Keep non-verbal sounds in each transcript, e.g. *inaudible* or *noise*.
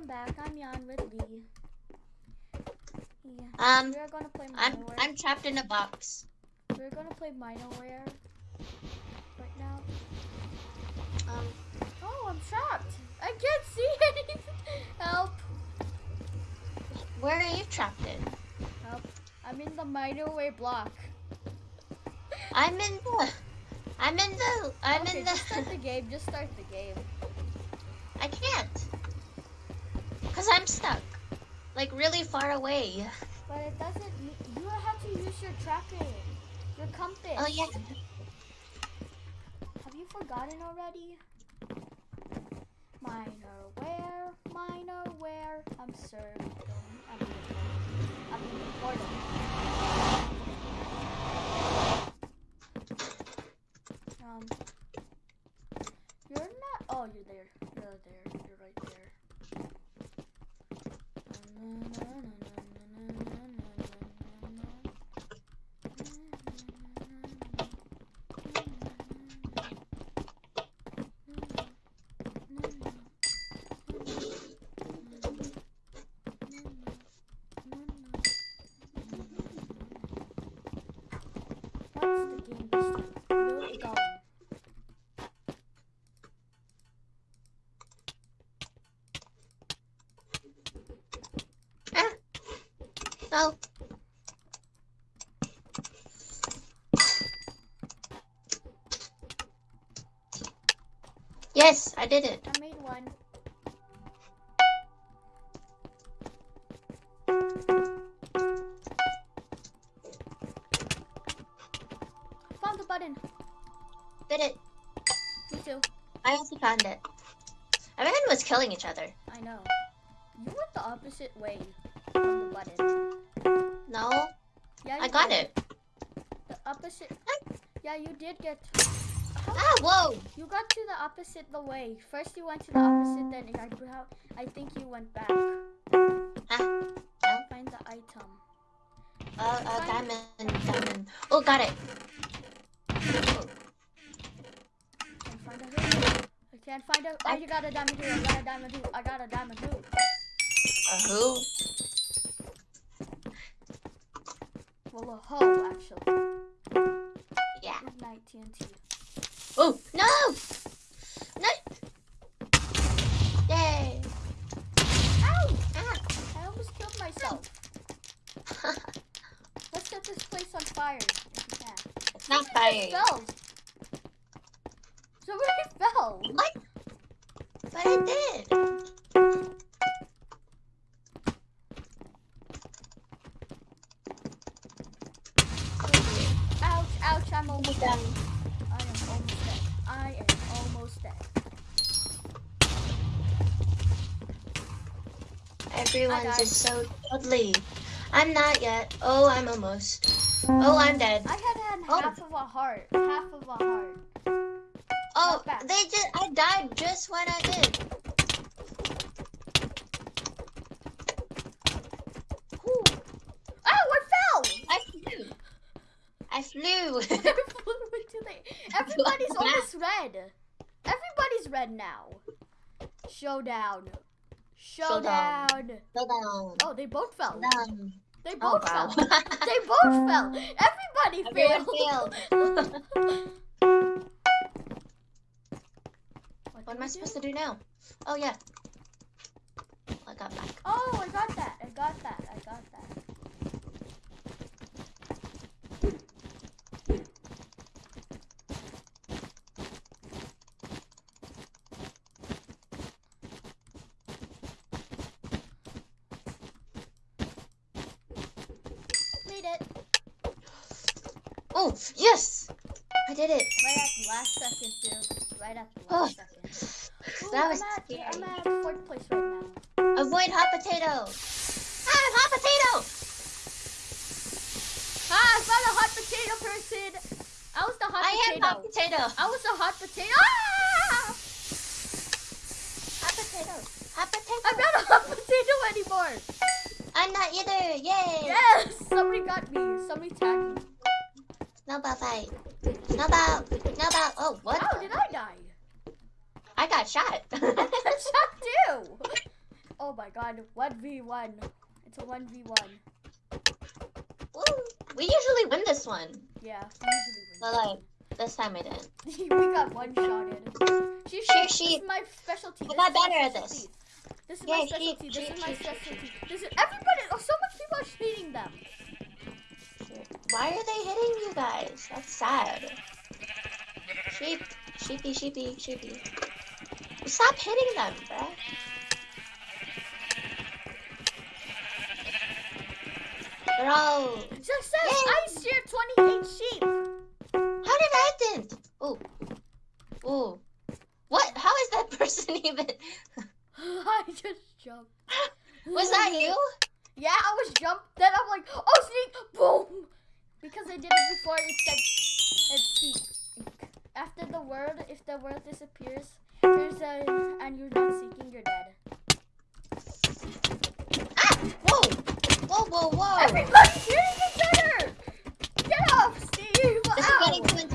welcome back. I'm Jan with Lee. Yeah. Um, We're gonna play I'm I'm trapped in a box. We're gonna play Minerware right now. Um, Oh, I'm trapped. I can't see anything. *laughs* Help! where are you trapped in? Help! I'm in the Minerware block. I'm in the. I'm in the. I'm okay, in just start the. the game. Just start the game. *laughs* I can't. Cause I'm stuck, like really far away. But it doesn't. You have to use your tracking, your compass. Oh yeah. Have you forgotten already? Minerware, minor where, I'm serving. I'm in the I'm in the portal. Um, you're not. Oh, you're there. You're there. You're right there. Mm-hmm. No. Yes, I did it. I made one. Found the button. Did it. Me too. I also found it. Everyone was killing each other. I know. You went the opposite way from the button. Yeah, I got did. it. The opposite. Yeah, you did get. How- Ah, whoa. You got to the opposite the way. First you went to the opposite, then I, I think you went back. Ah, Find the item. uh, uh, diamond, diamond. Oh, got it. Oh, Can't find a hoop. I can't find a. Oh, you got a diamond hoop. I got a diamond hoop. I got a diamond hoop. a who? Well, a hoe actually. Yeah. Ignite TNT. Everyone's is so cuddly. I'm not yet. Oh, I'm almost. Oh, I'm dead. I had had Oh. half of a heart. Half of a heart. Oh, they just. I died just when I did. Whew. Oh, I fell! I flew. I flew. *laughs* I flew into the- Everybody's *laughs* almost red. Everybody's red now. Showdown. Showdown. Showdown. Down. Oh, they both fell. Down. They Oh, both wow. fell. *laughs* They both fell. Everybody Everyone failed. failed. *laughs* What, What am I supposed do? to do now? Oh, yeah. I got back. Oh, I got that. I got that. I got that. Made it. Oh, yes! I did it. Right at the last second, dude. Right at the Oh. last second. Ooh, That was I'm at, scary. I'm at fourth place right now. Avoid hot potato. Ah, hot potato! Ah, I found a hot potato person. I was the hot potato. I am hot potato. I was a hot potato. Ah! Hot potato. Hot potato. I'm not a hot potato anymore. I'm not either. Yay! Yes, somebody got me. Somebody tagged me. Snowball fight. Snowball. Snowball. Oh, what? How did I die? I got shot. *laughs* I got shot too. Oh my god, 1v1. It's a 1v1. Woo. We usually win this one. Yeah, usually But like, this time I didn't. we *laughs* we got one shotted. Sheep, Sheep, this sheep. is my specialty. I This got better at this. This is Yeah, my sheep, specialty. This sheep, is my sheep, sheep, specialty. This is everybody. Oh, so much people are hating them. Why are they hitting you guys? That's sad. Sheep, sheepy, sheepy, sheepy. Stop hitting them, bruh. Bro, Success! Yay. I steered 28 sheep. how did I didn't? Oh, oh, what? How is that *laughs* person even? *laughs* I just jumped. Was that you? *laughs* Yeah, I was jumped. Then I'm like, oh, sneak, boom. Because I did it before it said, it seek. After the word, if the word disappears, there's a, and you're not seeking, you're dead. Ah! Whoa! Whoa! Whoa! Whoa! Everybody's hitting each other! Get off, Steve! This is getting too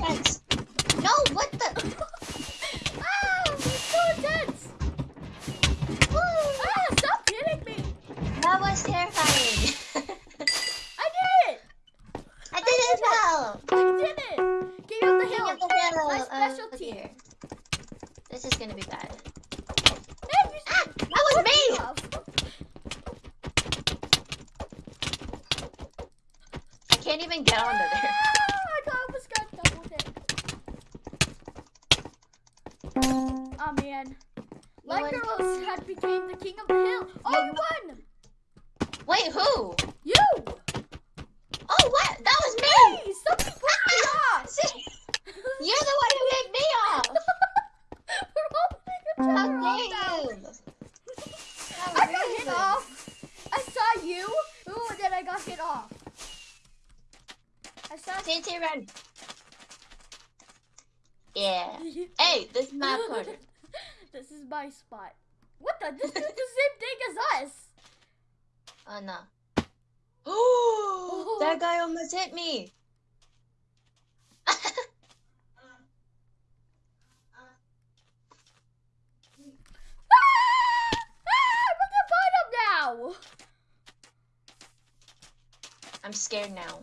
can't even get onto there. *laughs* I almost got double hit. Oh man. girls had became the king of the hill. Oh, you won! Wait, who? I saw TNT run. *laughs* Yeah. Hey, this is my corner. *laughs* this is my spot. What the? This is the same thing as us. Oh no. Oh, *gasps* *gasps* that guy almost hit me. *laughs* Ah! Ah! I'm the bottom now. I'm scared now.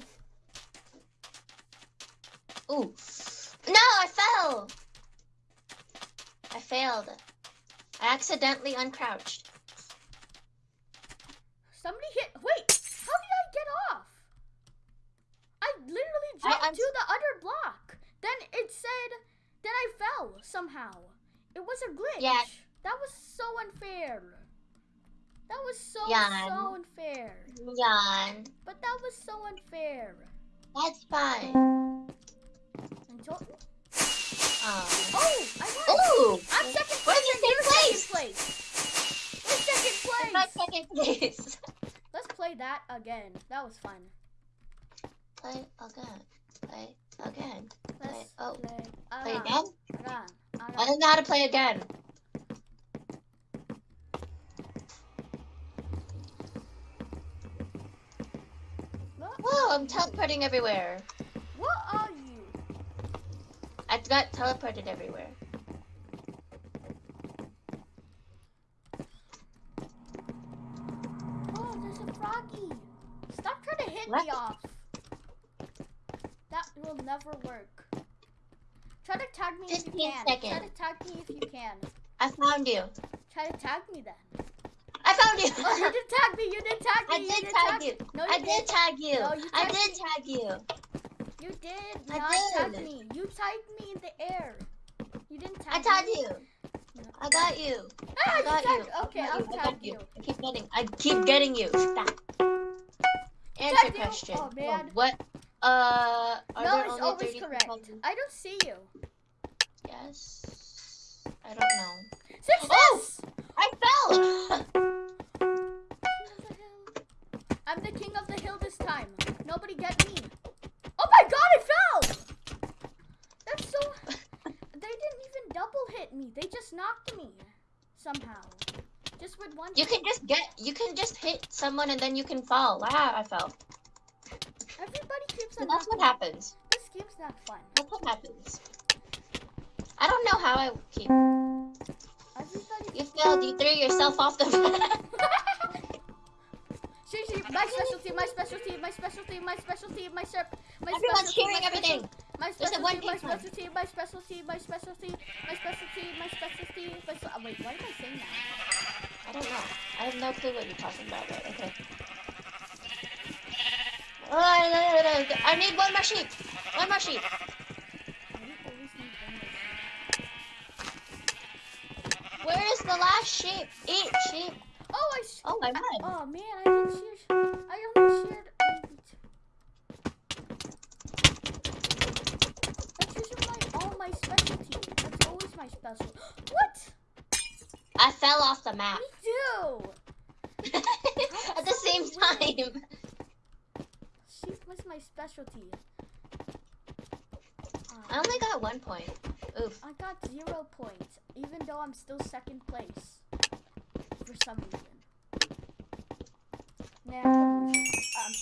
Ooh. No, I fell. I failed. I accidentally uncrouched. Somebody hit. Wait, how did I get off? I literally jumped I'm- to the other block. Then it said that I fell somehow. It was a glitch. Yeah. That was so unfair. That was so Yeah. so unfair. Yawn. But that was so unfair. That's fine. Um. oh, I won. Ooh. I'm second place. in the and same you're second place. We're second I'm place. second place. Let's play that again. That was fun. Play again. Play again. Let's oh. play, Play again. again? Again. I don't know how to play again. Whoa, I'm teleporting everywhere. What are you? I got teleported everywhere. Oh, there's a froggy. Stop trying to hit me off. That will never work. Try to tag me if you 15 can. Try to tag me if you can. I found you. Try to tag me then. I found you. Oh, you didn't tag me. You didn't tag me. I you did didn't tag you. No, you I did. did tag you. No, you I did me. tag you. You did I not tag did. me. You tagged me in the air. You didn't tag I tagged you. No. I got you. Ah, I got you. Okay, I got I'll tag you. I keep getting. I keep getting you. Stop. Answer Tagged you. question. Oh, man. what? Uh, are No, there it's always correct. people? I don't see you. Yes. I don't know. Success! Oh! I fell. The. *laughs* I'm the king of the hill this time. Nobody get me. Oh my god, I fell! That's so. They didn't even double hit me. They just knocked me somehow. Just with one. you can just get. You can just hit someone and then you can fall. Ah, I fell. Everybody keeps on. that's what me. happens. This game's not fun. That's what happens. I don't know how I keep. Everybody. You failed. You threw yourself off the. *laughs* My specialty, my specialty, my specialty, my specialty, my sir, my Everyone's specialty, hearing my everything. special- My one specialty, my specialty, my specialty, my specialty, my specialty, my specialty, my oh, Wait, why am I saying that? I don't know. I have no clue what you're talking about, but okay. Oh, I need one more sheep. One more sheep. Why do you always need one more? Where is the last sheep? Eat sheep. Oh, I. Oh, I oh, I- won. oh man, I didn't. I only my special. What? I fell off the map Me too. *laughs* at the same time. Sheep was my specialty. I only got one point. Oof. I got zero points, even though I'm still second place. For some reason. Nah, delusion. um,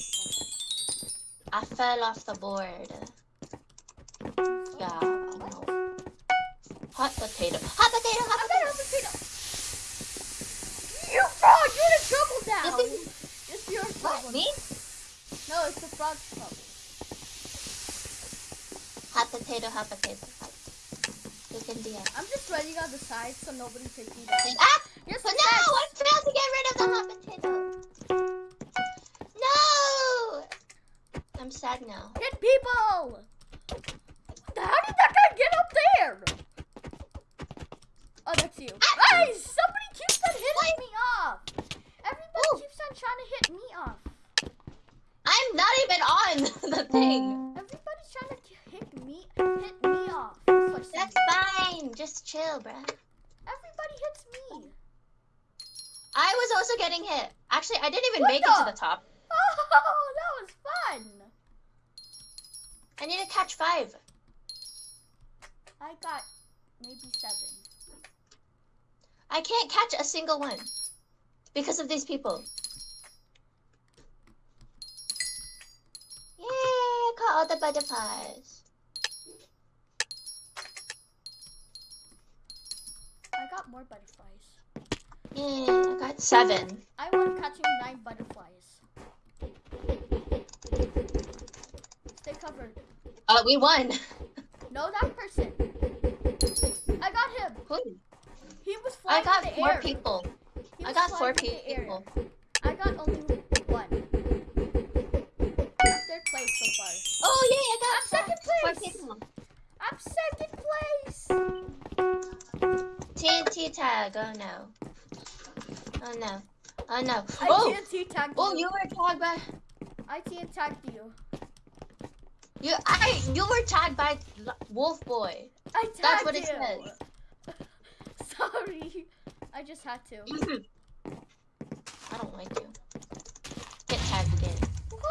I fell off the board. Yeah. Hot potato. Hot potato. Hot potato. a potato. You frog, you're in trouble now. This is It's your what me? No, it's the frog's trouble. Hot potato. Hot potato. Hot. You can be a. I'm just running on the side so nobody takes me down. Ah! Yes, But no, I failed to get rid of the hot potato. No! I'm sad now. Hit people! How did that guy get up there? That's you. Guys, somebody keeps on hitting me off. Everybody Ooh. keeps on trying to hit me off. I'm not even on *laughs* the thing. Everybody's trying to hit me, hit me off. for That's fine. Just chill, bruh. Everybody hits me. I was also getting hit. Actually, I didn't even What make it to the top. *laughs* Oh, that was fun. I need to catch five. I got maybe seven. I can't catch a single one because of these people. Yay! I caught all the butterflies. I got more butterflies. Yay! I got seven. I won catching nine butterflies. Stay covered. Uh, we won. No, that person. I got him. Who? He was I got in the four air. people. I got four flying in the air. people. I got only one. Third place so far. Oh yay! I got I'm second four place. people. I'm second place. TNT tag. Oh no. Oh no. Oh no. I Oh. TNT tagged Oh, you. you were tagged by. I TNT tagged you. You. I. You were tagged by Wolf Boy. I tagged That's what it you. says. Sorry. I just had to. I don't like you. Get tagged again.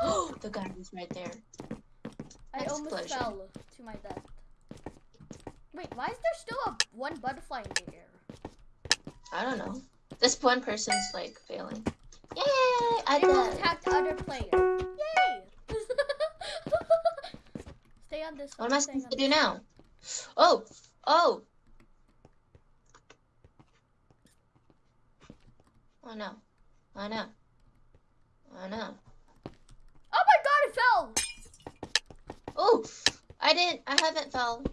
*gasps* the guy is right there. I almost fell to my death. Wait, why is there still a one butterfly in the air? I don't know. This one person's like failing. Yay! I It will did. attack the other player. Yay! *laughs* Stay on this one. What am I supposed to do now? Oh! Oh! Oh no. Oh no. Oh no. Oh my god, it fell! Oh! I didn't. I haven't fell.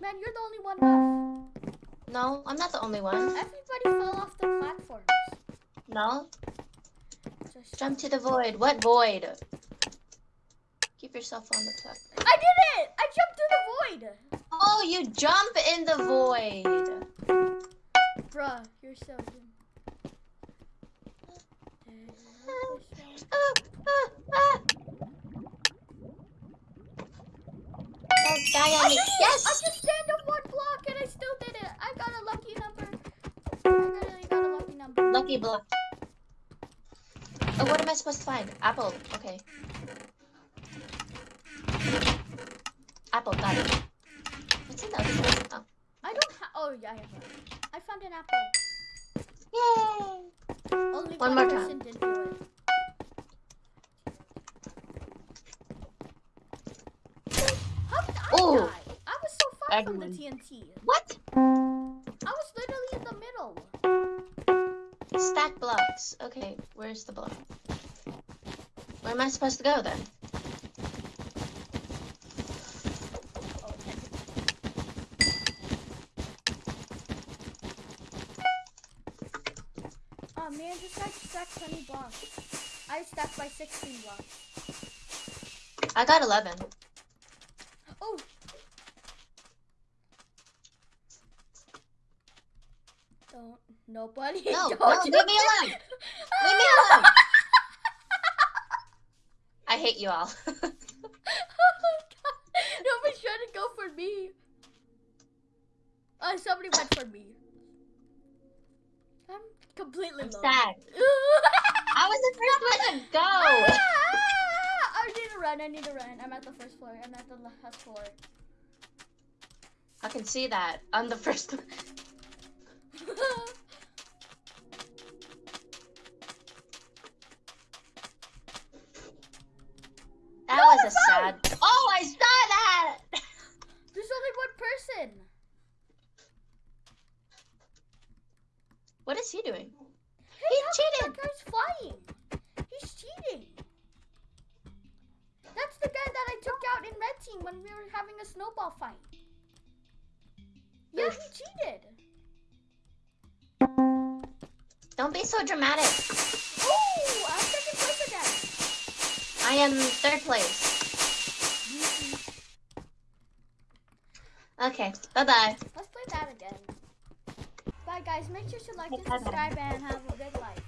Man, you're the only one left. No, I'm not the only one. Everybody fell off the platforms. No. Just Jump to the void. What void? Keep yourself on the platform. I did it! I jumped through the void! Oh, you jump in the void. Bruh, you're so good. Ah, ah, ah. Don't on I me. did it! I just stand on one block and I still did it. I got a lucky number. I really got a lucky number. Lucky block. Oh, what am I supposed to find? Apple. Okay. Apple, got it. What's in the other side? Oh. I don't have. Oh yeah, I have one. I found an apple. Yay! Only One one, more person didn't do it. How did I Ooh. die? I was so far from the TNT. What? I was literally in the middle. stack blocks. Okay, where's the block? Where am I supposed to go then? Oh, okay. Oh man, this guy stacked 20 blocks. I stacked by 16 blocks. I got 11. Oh! Don't, nobody. No, *laughs* no, you leave me alone. Leave me *laughs* alone. I hate you all. oh my god. Nobody's trying to go for me. Oh, somebody went for me. I'm completely I'm sad. *laughs* I was the first one to go. Ah, ah, ah, ah! I need to run. I need to run. I'm at the first floor. I'm at the last uh, floor. I can see that. I'm the first one. That was a sad. Oh, I saw that. *laughs* There's only one person. What is he doing? Hey, He how come cheated. That guy's flying. He's cheating. That's the guy that I took out in red team when we were having a snowball fight. Yeah, he cheated. Don't be so dramatic. Oh, I'm second place again. I am third place. Okay, bye bye. Let's play that again. Bye, guys. Make sure to like and subscribe and have a good life.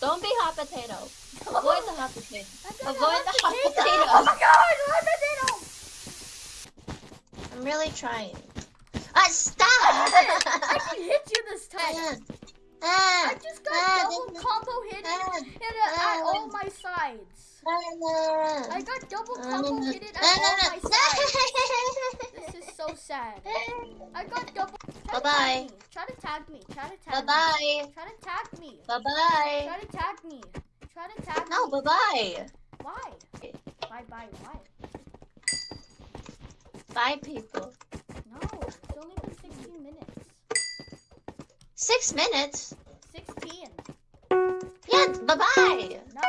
Don't be hot potato. *laughs* Avoid the hot potato. *laughs* Avoid the hot take potato. Oh my god, hot potato! I'm really trying. Ah, stop! *laughs* I can hit you this time. Ah, I just got ah, double combo hit ah, hit it at all my sides. I got double it at ah, my sides. *laughs* ah, This is so sad. I got double. Bye bye. Try to tag me. Try to Bye tag me. bye. Try to tag me. Bye bye. Try to tag me. Try to tag me. No, bye bye. Why? Bye bye. Why? Bye, people. No, it's only been 16 minutes. Six minutes. 16. Yeah, bye bye. No.